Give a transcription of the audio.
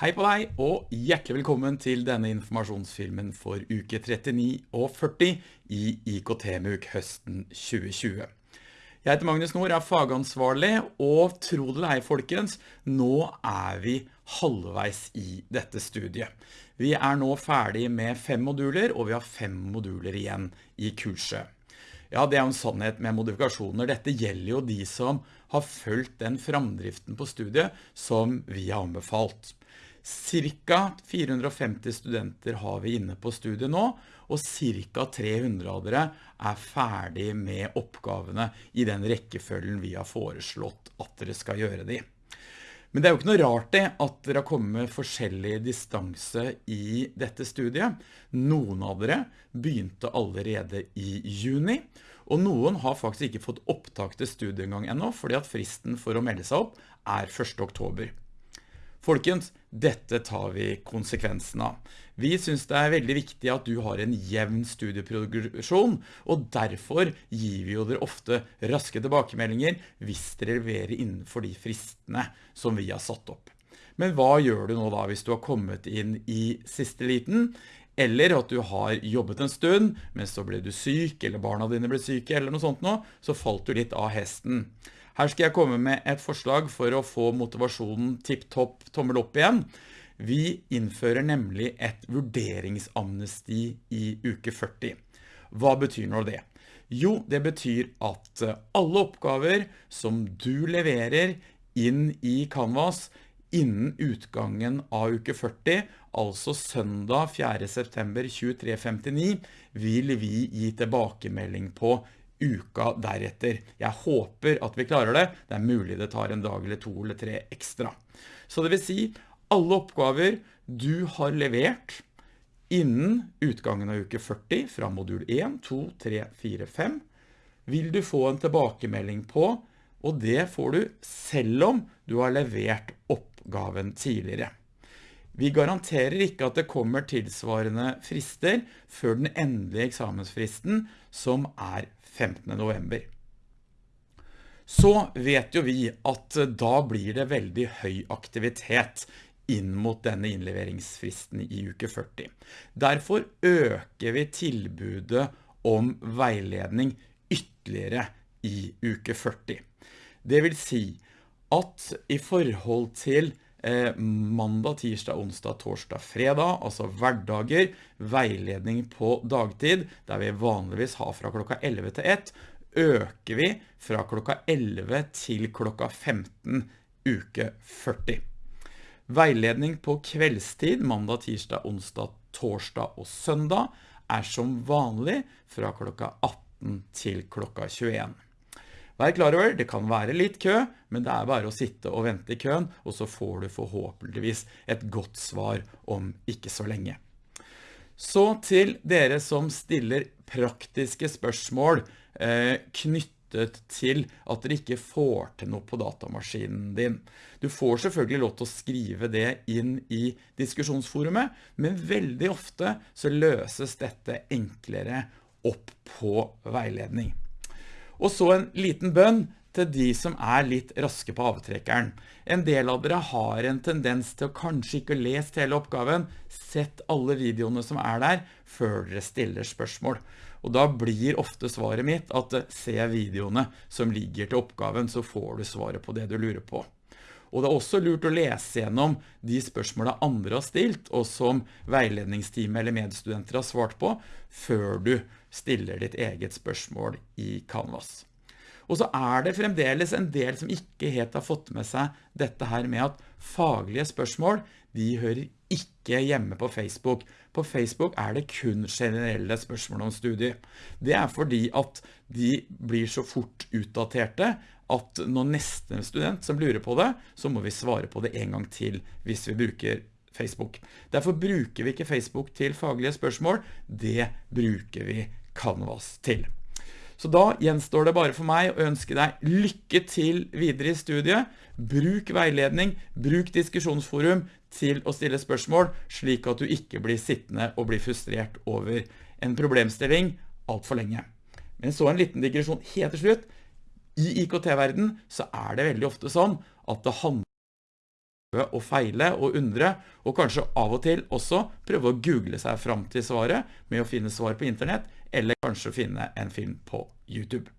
Hei på deg, og hjertelig velkommen til denne informasjonsfilmen for uke 39 og 40 i IKT-MUK høsten 2020. Jeg heter Magnus Nord, er fagansvarlig, og tro det deg folkens, nå er vi halvveis i dette studiet. Vi er nå ferdig med fem moduler, og vi har fem moduler igjen i kurset. Ja, det er en sannhet med modifikasjoner. Dette gjelder jo de som har følt den framdriften på studiet som vi har anbefalt. Cirka 450 studenter har vi inne på studiet nå, og cirka 300 av dere er ferdig med oppgavene i den rekkefølgen vi har foreslått at dere skal gjøre de. Men det er jo ikke noe rart det at dere har kommet med forskjellig distanse i dette studiet. Noen av dere begynte allerede i juni, og noen har faktisk ikke fått opptak til studiet enda, fordi at fristen for å melde seg opp er 1. oktober. Folkens, dette tar vi konsekvensen av. Vi synes det er veldig viktig at du har en jevn studieprogresjon, og derfor gir vi jo dere ofte raske tilbakemeldinger hvis dere leverer innenfor de fristene som vi har satt opp. Men hva gjør du nå da hvis du har kommet inn i siste liten, eller at du har jobbet en stund, men så ble du syk, eller barna dine ble syke, eller noe sånt nå, så falt du litt av hesten. Her skal jeg komme med et forslag for å få motivasjonen tipp-topp tommel opp igjen. Vi innfører nemlig et vurderingsamnesti i uke 40. Hva betyr nå det? Jo, det betyr at alle oppgaver som du leverer inn i Canvas innen utgangen av uke 40, altså søndag 4. september 23.59, vil vi gi tilbakemelding på uka deretter. Jeg håper at vi klarer det. Det er mulig det tar en dag eller to eller tre ekstra. Så det vil si, alle oppgaver du har levert innen utgangen av uke 40 fra modul 1, 2, 3, 4, 5, vil du få en tilbakemelding på, og det får du selv om du har levert oppgaven tidligere. Vi garanterer ikke at det kommer tilsvarende frister før den endelige eksamensfristen, som er 15. november. Så vet jo vi at da blir det veldig høy aktivitet inn mot denne innleveringsfristen i uke 40. Derfor øker vi tilbudet om veiledning ytterligere i uke 40. Det vil si at i forhold til mandag, tirsdag, onsdag, torsdag, fredag, altså hverdager, veiledning på dagtid, der vi vanligvis har fra klokka 11 til 1, øker vi fra klokka 11 til klokka 15 uke 40. Veiledning på kveldstid, mandag, tirsdag, onsdag, torsdag og søndag, er som vanlig fra klokka 18 til klokka 21. Vær klar over, det kan være litt kø, men det er bare å sitte og vente i køen, og så får du forhåpentligvis et godt svar om ikke så lenge. Så til dere som stiller praktiske spørsmål eh, knyttet til at dere ikke får til noe på datamaskinen din. Du får selvfølgelig lov til å skrive det inn i diskusjonsforumet, men veldig ofte så løses dette enklere opp på veiledning. Og så en liten bønn til de som er litt raske på avtrekkeren. En del av dere har en tendens til å kanskje ikke lest hele oppgaven, sett alle videoene som er der, før dere stiller spørsmål. Og da blir ofte svaret mitt at se videoene som ligger til oppgaven, så får du svaret på det du lurer på. Og det er også lurt å lese gjennom de spørsmålene andre har stilt, og som veiledningsteamet eller medstudenter har svart på, før du stiller ditt eget spørsmål i Canvas. Og så er det fremdeles en del som ikke helt har fått med seg dette her med at faglige spørsmål, de hører ikke hjemme på Facebook. På Facebook er det kun generelle spørsmål om studier. Det er fordi at de blir så fort utdaterte at når neste student som lurer på det, så må vi svare på det en gang til hvis vi bruker Facebook. Derfor bruker vi ikke Facebook til faglige spørsmål, det bruker vi Canvas til. Så da gjenstår det bare for meg å ønske deg lykke til videre i studiet. Bruk veiledning, bruk diskusjonsforum til å stille spørsmål, slik at du ikke blir sittende og blir frustrert over en problemstilling alt for lenge. Men så en liten digresjon helt til slutt. I IKT-verden så er det veldig ofte sånn at det handler prøve å feile og undre, og kanskje av og til også prøve å google seg fram til svaret med å finne svar på internett, eller kanskje finne en film på YouTube.